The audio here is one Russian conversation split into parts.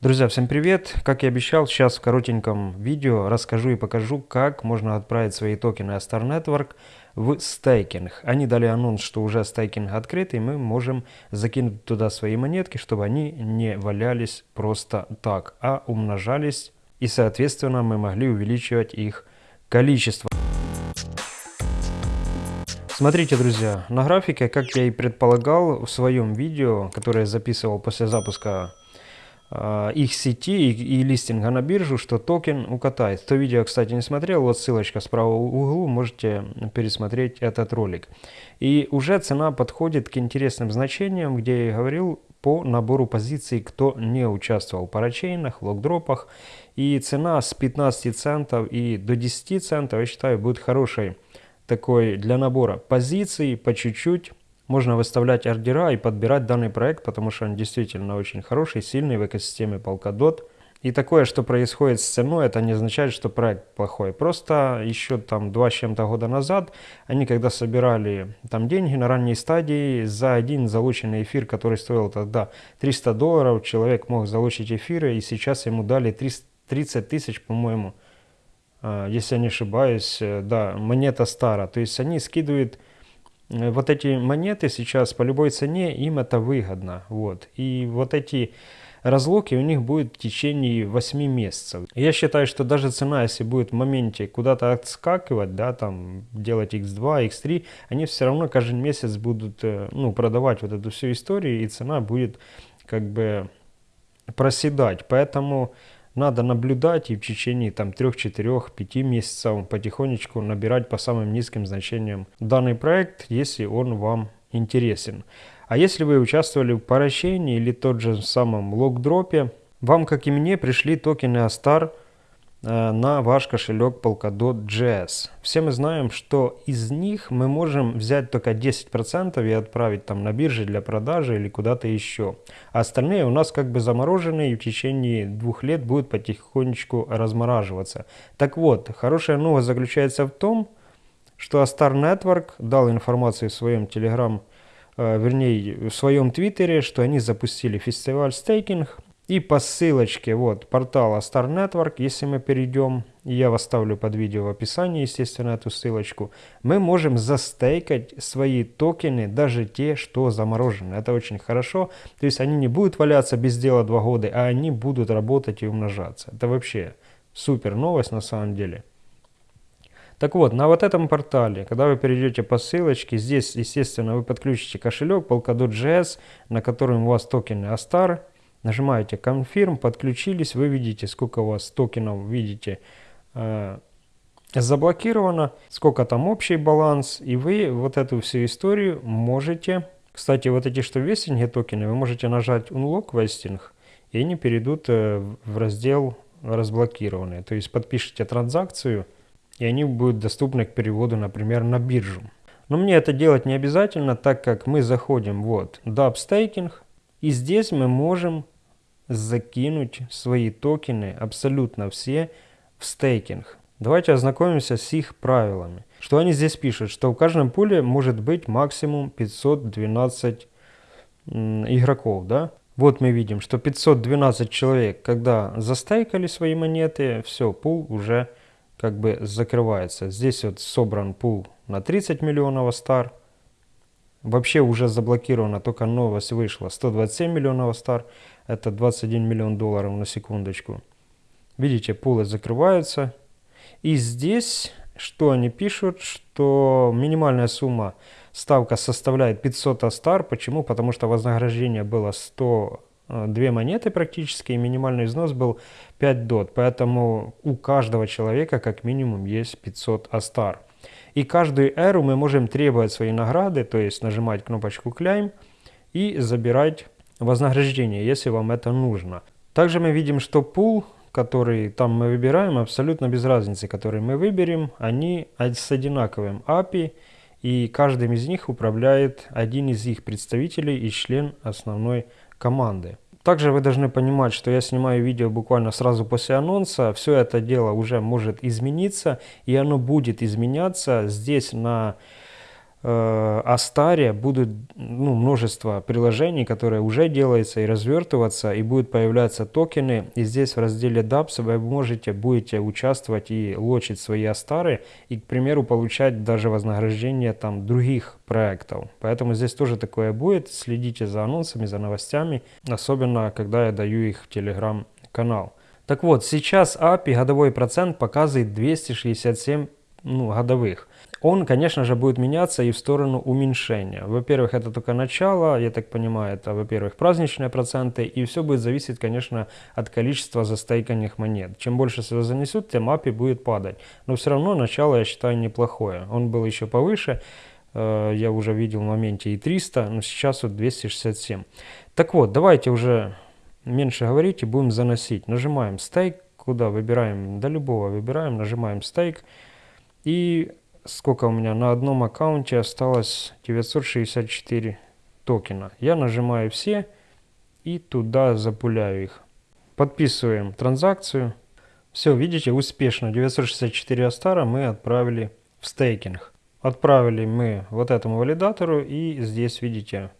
Друзья, всем привет! Как и обещал, сейчас в коротеньком видео расскажу и покажу, как можно отправить свои токены Astar Network в стейкинг. Они дали анонс, что уже стейкинг открыт, и мы можем закинуть туда свои монетки, чтобы они не валялись просто так, а умножались, и соответственно мы могли увеличивать их количество. Смотрите, друзья, на графике, как я и предполагал в своем видео, которое я записывал после запуска их сети и, и листинга на биржу, что токен укатает. Кто видео, кстати, не смотрел, вот ссылочка справа в углу, можете пересмотреть этот ролик. И уже цена подходит к интересным значениям, где я говорил по набору позиций, кто не участвовал в парачейнах, локдропах. И цена с 15 центов и до 10 центов, я считаю, будет хорошей такой для набора позиций по чуть-чуть можно выставлять ордера и подбирать данный проект, потому что он действительно очень хороший, сильный в экосистеме Polkadot. И такое, что происходит с ценой, это не означает, что проект плохой. Просто еще там два с чем-то года назад, они когда собирали там деньги на ранней стадии, за один залученный эфир, который стоил тогда 300 долларов, человек мог залучить эфиры, и сейчас ему дали 30 тысяч, по-моему, а, если я не ошибаюсь, э, да, монета стара. То есть они скидывают вот эти монеты сейчас по любой цене, им это выгодно. Вот. И вот эти разлоки у них будет в течение 8 месяцев. Я считаю, что даже цена, если будет в моменте куда-то отскакивать, да, там делать x2, x3, они все равно каждый месяц будут э, ну, продавать вот эту всю историю, и цена будет как бы проседать. Поэтому надо наблюдать и в течение там 3, 4, 5 месяцев потихонечку набирать по самым низким значениям данный проект, если он вам интересен. А если вы участвовали в поращении или тот же самом локдропе, вам, как и мне, пришли токены Э, на ваш кошелек Polkadot.js. Все мы знаем, что из них мы можем взять только 10% и отправить там на бирже для продажи или куда-то еще. А остальные у нас как бы заморожены и в течение двух лет будут потихонечку размораживаться. Так вот, хорошая новость заключается в том, что Astar Network дал информацию в своем Telegram, э, вернее в своем Твиттере, что они запустили фестиваль стейкинг и по ссылочке вот портала Star Network, если мы перейдем, я оставлю под видео в описании, естественно, эту ссылочку, мы можем застейкать свои токены, даже те, что заморожены. Это очень хорошо. То есть они не будут валяться без дела два года, а они будут работать и умножаться. Это вообще супер новость на самом деле. Так вот, на вот этом портале, когда вы перейдете по ссылочке, здесь, естественно, вы подключите кошелек Polkadot.js, на котором у вас токены Astar, Нажимаете Confirm, подключились, вы видите, сколько у вас токенов, видите, э, заблокировано, сколько там общий баланс, и вы вот эту всю историю можете... Кстати, вот эти что вестинги токены, вы можете нажать Unlock Vesting, и они перейдут э, в раздел разблокированные. То есть подпишите транзакцию, и они будут доступны к переводу, например, на биржу. Но мне это делать не обязательно, так как мы заходим вот DAP Staking, и здесь мы можем закинуть свои токены, абсолютно все, в стейкинг. Давайте ознакомимся с их правилами. Что они здесь пишут? Что в каждом пуле может быть максимум 512 игроков. Да? Вот мы видим, что 512 человек, когда застейкали свои монеты, все, пул уже как бы закрывается. Здесь вот собран пул на 30 миллионов стар. Вообще уже заблокировано, только новость вышла. 127 миллионов стар, это 21 миллион долларов на секундочку. Видите, пулы закрываются. И здесь, что они пишут, что минимальная сумма ставка составляет 500 астар. Почему? Потому что вознаграждение было 100 э, две монеты практически, и минимальный взнос был 5 дот. Поэтому у каждого человека как минимум есть 500 астар. И каждую эру мы можем требовать свои награды, то есть нажимать кнопочку «Claim» и забирать вознаграждение, если вам это нужно. Также мы видим, что пул, который там мы выбираем, абсолютно без разницы, который мы выберем, они с одинаковым API, и каждым из них управляет один из их представителей и член основной команды. Также вы должны понимать, что я снимаю видео буквально сразу после анонса. Все это дело уже может измениться, и оно будет изменяться. Здесь на э, Астаре будут ну, множество приложений, которые уже делаются и развертываться, и будут появляться токены. И здесь в разделе DApps вы можете, будете участвовать и лочить свои Астары, и, к примеру, получать даже вознаграждение там других проектов. Поэтому здесь тоже такое будет. Следите за анонсами, за новостями, особенно когда я даю их в телеграм-канал. Так вот, сейчас API годовой процент показывает 267 ну, годовых он, конечно же, будет меняться и в сторону уменьшения. Во-первых, это только начало, я так понимаю, это, во-первых, праздничные проценты, и все будет зависеть, конечно, от количества застейканных монет. Чем больше себя занесут, тем API будет падать. Но все равно начало, я считаю, неплохое. Он был еще повыше, э, я уже видел в моменте и 300, но сейчас вот 267. Так вот, давайте уже меньше говорить и будем заносить. Нажимаем стейк, куда выбираем, до любого выбираем, нажимаем стейк. И сколько у меня на одном аккаунте осталось 964 токена. Я нажимаю все и туда запуляю их. Подписываем транзакцию. Все, видите, успешно 964 Астара мы отправили в стейкинг. Отправили мы вот этому валидатору и здесь видите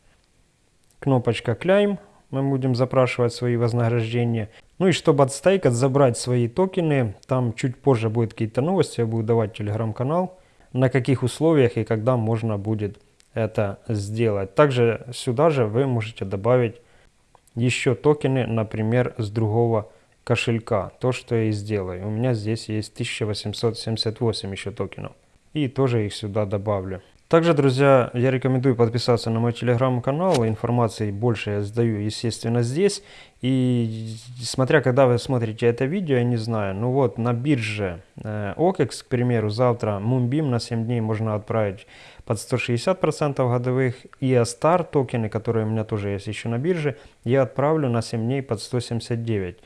кнопочка Claim. Мы будем запрашивать свои вознаграждения. Ну и чтобы отстейкать, забрать свои токены, там чуть позже будет какие-то новости, я буду давать телеграм-канал на каких условиях и когда можно будет это сделать. Также сюда же вы можете добавить еще токены, например, с другого кошелька. То, что я и сделаю. У меня здесь есть 1878 еще токенов. И тоже их сюда добавлю. Также, друзья, я рекомендую подписаться на мой телеграм-канал. Информации больше я сдаю, естественно, здесь. И смотря, когда вы смотрите это видео, я не знаю, ну вот на бирже э, OKEX, к примеру, завтра Moonbeam на 7 дней можно отправить под 160% годовых. И Astar токены, которые у меня тоже есть еще на бирже, я отправлю на 7 дней под 179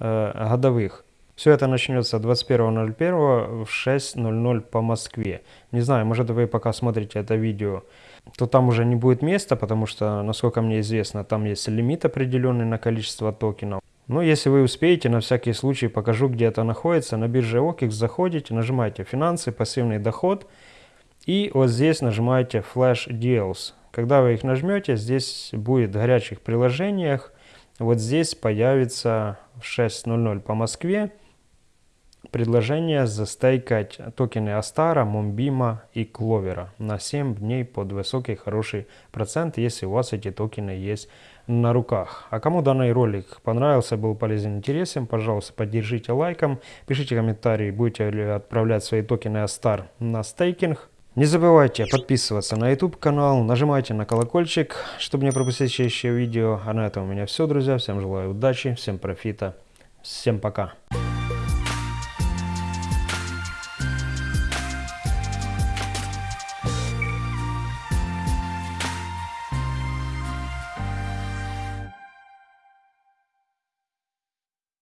э, годовых. Все это начнется 21.01 в 6.00 по Москве. Не знаю, может вы пока смотрите это видео, то там уже не будет места, потому что, насколько мне известно, там есть лимит определенный на количество токенов. Но если вы успеете, на всякий случай покажу, где это находится. На бирже OKEX заходите, нажимаете «Финансы», «Пассивный доход» и вот здесь нажимаете «Flash Deals». Когда вы их нажмете, здесь будет в горячих приложениях, вот здесь появится в 6.00 по Москве Предложение застейкать токены Astar а, Moonbeam а и Clover а на 7 дней под высокий хороший процент, если у вас эти токены есть на руках. А кому данный ролик понравился, был полезен, интересен, пожалуйста, поддержите лайком, пишите комментарии, будете ли отправлять свои токены Astar на staking. Не забывайте подписываться на YouTube канал, нажимайте на колокольчик, чтобы не пропустить следующее видео. А на этом у меня все, друзья. Всем желаю удачи, всем профита, всем пока.